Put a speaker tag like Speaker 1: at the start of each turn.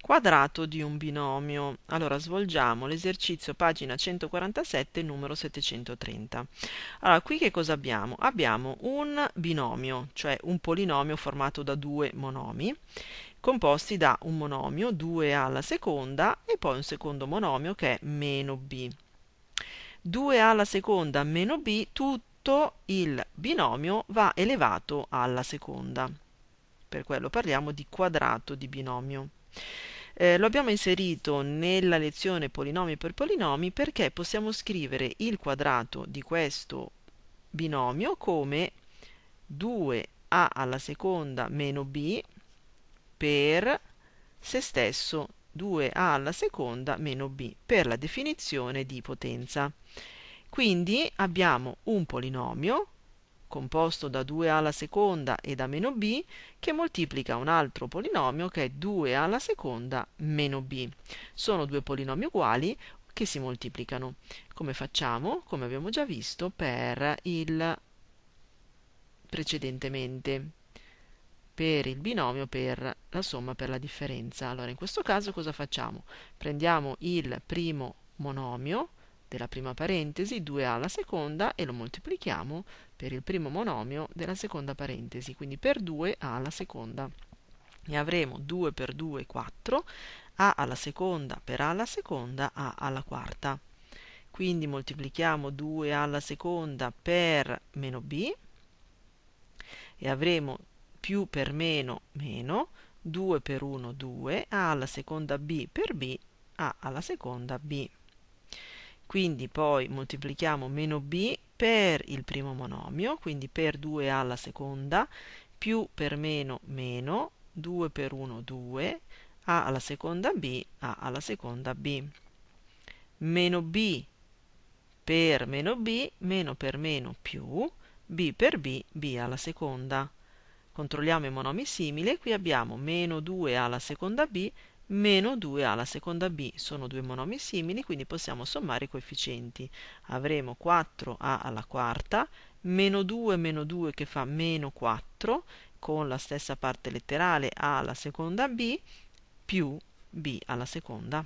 Speaker 1: quadrato di un binomio. Allora svolgiamo l'esercizio pagina 147 numero 730. Allora qui che cosa abbiamo? Abbiamo un binomio, cioè un polinomio formato da due monomi composti da un monomio 2 alla seconda e poi un secondo monomio che è meno b. 2 alla seconda meno b, tutto il binomio va elevato alla seconda. Per quello parliamo di quadrato di binomio. Eh, lo abbiamo inserito nella lezione polinomi per polinomi perché possiamo scrivere il quadrato di questo binomio come 2a alla seconda meno b per se stesso 2a alla seconda meno b per la definizione di potenza. Quindi abbiamo un polinomio composto da 2a alla seconda e da meno b, che moltiplica un altro polinomio che è 2a alla seconda meno b. Sono due polinomi uguali che si moltiplicano. Come facciamo? Come abbiamo già visto per il precedentemente per il binomio per la somma per la differenza. Allora in questo caso cosa facciamo? Prendiamo il primo monomio della prima parentesi, 2a alla seconda e lo moltiplichiamo per il primo monomio della seconda parentesi, quindi per 2a alla seconda. E avremo 2 per 2, 4, a alla seconda per a alla seconda, a alla quarta. Quindi moltiplichiamo 2 alla seconda per meno b e avremo più per meno meno, 2 per 1 2, a alla seconda b per b, a alla seconda b quindi poi moltiplichiamo meno b per il primo monomio, quindi per 2a alla seconda, più per meno meno, 2 per 1 2, a alla seconda b, a alla seconda b. Meno b per meno b, meno per meno più, b per b, b alla seconda. Controlliamo i monomi simili, qui abbiamo meno 2 alla seconda b meno 2a alla seconda b sono due monomi simili, quindi possiamo sommare i coefficienti. Avremo 4a alla quarta, meno 2 meno 2 che fa meno 4, con la stessa parte letterale a alla seconda b, più b alla seconda.